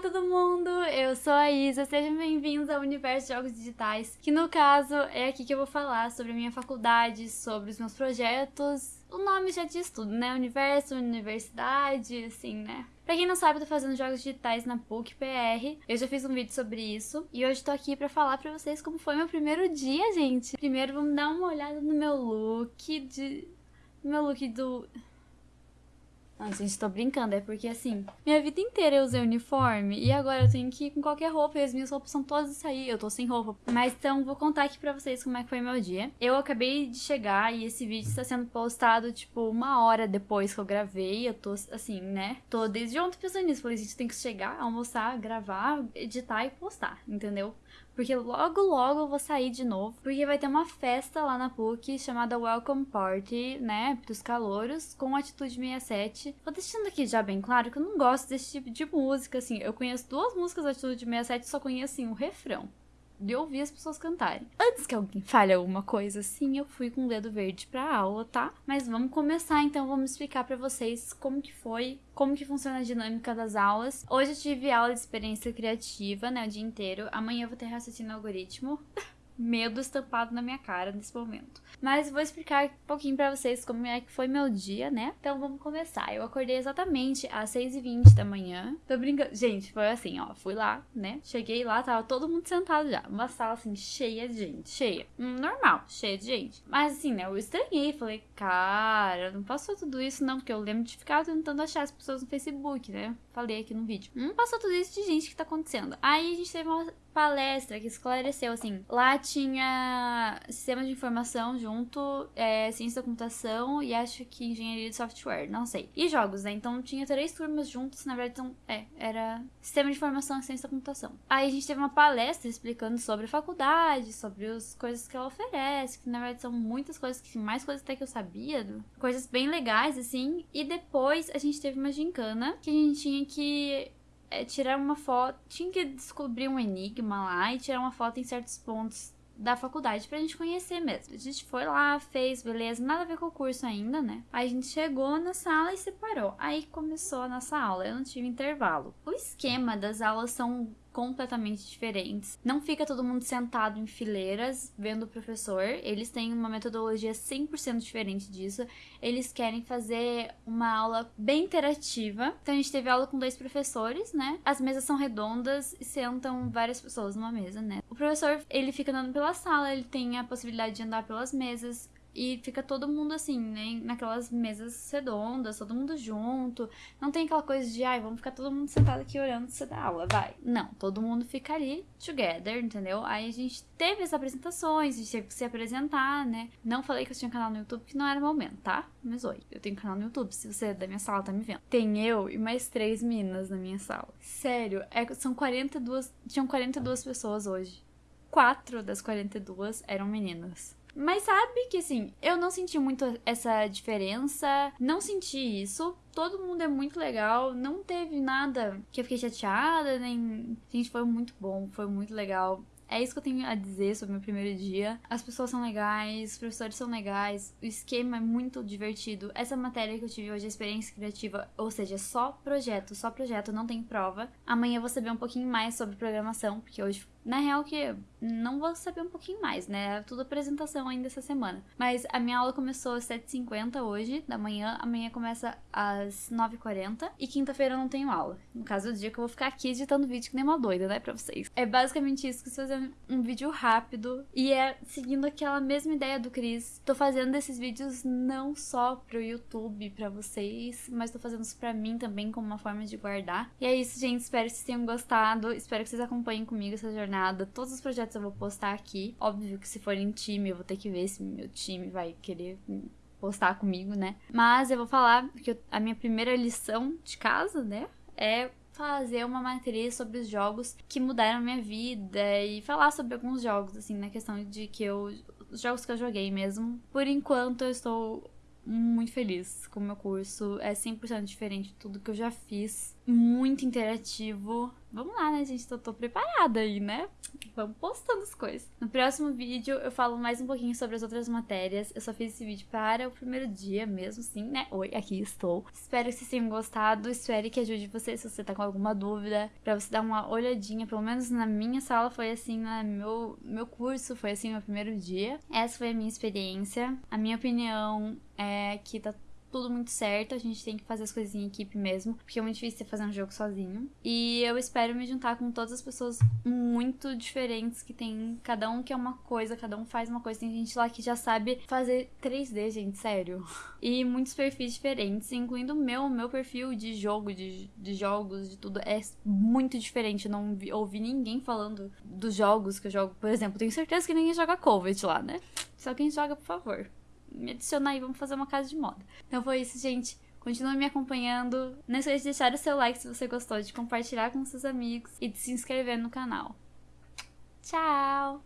todo mundo! Eu sou a Isa, sejam bem-vindos ao Universo de Jogos Digitais, que no caso é aqui que eu vou falar sobre a minha faculdade, sobre os meus projetos. O nome já diz tudo, né? Universo, universidade, assim, né? Pra quem não sabe, eu tô fazendo jogos digitais na PUC PR. Eu já fiz um vídeo sobre isso. E hoje tô aqui pra falar pra vocês como foi meu primeiro dia, gente. Primeiro, vamos dar uma olhada no meu look de... Meu look do... Não, gente, tô brincando, é porque assim, minha vida inteira eu usei uniforme e agora eu tenho que ir com qualquer roupa e as minhas roupas são todas isso aí, eu tô sem roupa. Mas então, vou contar aqui pra vocês como é que foi meu dia. Eu acabei de chegar e esse vídeo está sendo postado, tipo, uma hora depois que eu gravei. Eu tô, assim, né? Tô desde ontem pensando nisso. Falei, gente, tem que chegar, almoçar, gravar, editar e postar, entendeu? Porque logo, logo eu vou sair de novo. Porque vai ter uma festa lá na PUC chamada Welcome Party, né? Pros calouros, com Atitude 67. Vou deixando aqui já bem claro que eu não gosto desse tipo de música, assim. Eu conheço duas músicas da Atitude 67 e só conheço, assim, o refrão de ouvir as pessoas cantarem. Antes que alguém fale alguma coisa assim, eu fui com o dedo verde pra aula, tá? Mas vamos começar então, vamos explicar para vocês como que foi, como que funciona a dinâmica das aulas. Hoje eu tive aula de experiência criativa, né, o dia inteiro. Amanhã eu vou ter raciocínio algoritmo. medo estampado na minha cara nesse momento. Mas vou explicar um pouquinho para vocês como é que foi meu dia, né? Então vamos começar. Eu acordei exatamente às 6h20 da manhã. Tô brincando. Gente, foi assim, ó. Fui lá, né? Cheguei lá, tava todo mundo sentado já. Uma sala assim, cheia de gente. Cheia. Hum, normal, cheia de gente. Mas assim, né? Eu estranhei. Falei, cara, não passou tudo isso não. Porque eu lembro de ficar tentando achar as pessoas no Facebook, né? Falei aqui no vídeo. Não passou tudo isso de gente que tá acontecendo. Aí a gente teve uma palestra que esclareceu, assim, lá tinha sistema de informação junto, é, ciência da computação e acho que engenharia de software, não sei. E jogos, né? Então tinha três turmas juntas, na verdade, então, é, era sistema de informação e ciência da computação. Aí a gente teve uma palestra explicando sobre a faculdade, sobre as coisas que ela oferece, que na verdade são muitas coisas, que mais coisas até que eu sabia, coisas bem legais, assim. E depois a gente teve uma gincana que a gente tinha que é, tirar uma foto. Tinha que descobrir um enigma lá e tirar uma foto em certos pontos da faculdade pra gente conhecer mesmo. A gente foi lá, fez, beleza, nada a ver com o curso ainda, né? Aí a gente chegou na sala e separou. Aí começou a nossa aula, eu não tive intervalo. O esquema das aulas são completamente diferentes. Não fica todo mundo sentado em fileiras vendo o professor. Eles têm uma metodologia 100% diferente disso. Eles querem fazer uma aula bem interativa. Então a gente teve aula com dois professores, né? As mesas são redondas e sentam várias pessoas numa mesa, né? O professor, ele fica andando pela sala, ele tem a possibilidade de andar pelas mesas. E fica todo mundo assim, né? Naquelas mesas redondas, todo mundo junto. Não tem aquela coisa de, ai, vamos ficar todo mundo sentado aqui olhando você dar aula, vai. Não, todo mundo fica ali together, entendeu? Aí a gente teve as apresentações, a gente teve que se apresentar, né? Não falei que eu tinha canal no YouTube, que não era o momento, tá? Mas oi, eu tenho canal no YouTube, se você é da minha sala tá me vendo. Tem eu e mais três meninas na minha sala. Sério, é, são 42. Tinham 42 pessoas hoje. Quatro das 42 eram meninas. Mas sabe que assim, eu não senti muito essa diferença, não senti isso. Todo mundo é muito legal, não teve nada que eu fiquei chateada, nem. Gente, foi muito bom, foi muito legal. É isso que eu tenho a dizer sobre o meu primeiro dia. As pessoas são legais, os professores são legais, o esquema é muito divertido. Essa matéria que eu tive hoje, a experiência criativa, ou seja, só projeto, só projeto, não tem prova. Amanhã eu vou saber um pouquinho mais sobre programação, porque hoje na real que não vou saber um pouquinho mais, né? É tudo apresentação ainda essa semana. Mas a minha aula começou às 7h50 hoje, da manhã. Amanhã começa às 9h40. E quinta-feira eu não tenho aula. No caso, o dia que eu vou ficar aqui editando vídeo que nem uma doida, né? Pra vocês. É basicamente isso, que fazer um vídeo rápido. E é seguindo aquela mesma ideia do Cris. Tô fazendo esses vídeos não só pro YouTube, pra vocês, mas tô fazendo isso pra mim também, como uma forma de guardar. E é isso, gente. Espero que vocês tenham gostado. Espero que vocês acompanhem comigo essa jornada jornada. Todos os projetos eu vou postar aqui. Óbvio que se for em time, eu vou ter que ver se meu time vai querer postar comigo, né? Mas eu vou falar que a minha primeira lição de casa, né, é fazer uma matéria sobre os jogos que mudaram minha vida e falar sobre alguns jogos, assim, na questão de que eu. Os jogos que eu joguei mesmo. Por enquanto, eu estou muito feliz com o meu curso. É 100% diferente de tudo que eu já fiz muito interativo. Vamos lá, né, gente? Tô, tô preparada aí, né? Vamos postando as coisas. No próximo vídeo eu falo mais um pouquinho sobre as outras matérias. Eu só fiz esse vídeo para o primeiro dia mesmo, sim, né? Oi, aqui estou. Espero que vocês tenham gostado. Espero que ajude você se você tá com alguma dúvida. Pra você dar uma olhadinha. Pelo menos na minha sala foi assim, no meu, meu curso foi assim no primeiro dia. Essa foi a minha experiência. A minha opinião é que tá tudo muito certo, a gente tem que fazer as coisas em equipe mesmo, porque é muito difícil fazer um jogo sozinho. E eu espero me juntar com todas as pessoas muito diferentes que tem, cada um que é uma coisa, cada um faz uma coisa. Tem gente lá que já sabe fazer 3D, gente, sério. E muitos perfis diferentes, incluindo o meu, meu perfil de jogo, de, de jogos, de tudo, é muito diferente. Eu não vi, ouvi ninguém falando dos jogos que eu jogo. Por exemplo, tenho certeza que ninguém joga Covid lá, né? Só quem joga, por favor me adicionar aí, vamos fazer uma casa de moda. Então foi isso, gente. Continue me acompanhando. Não esqueça de deixar o seu like se você gostou, de compartilhar com seus amigos e de se inscrever no canal. Tchau!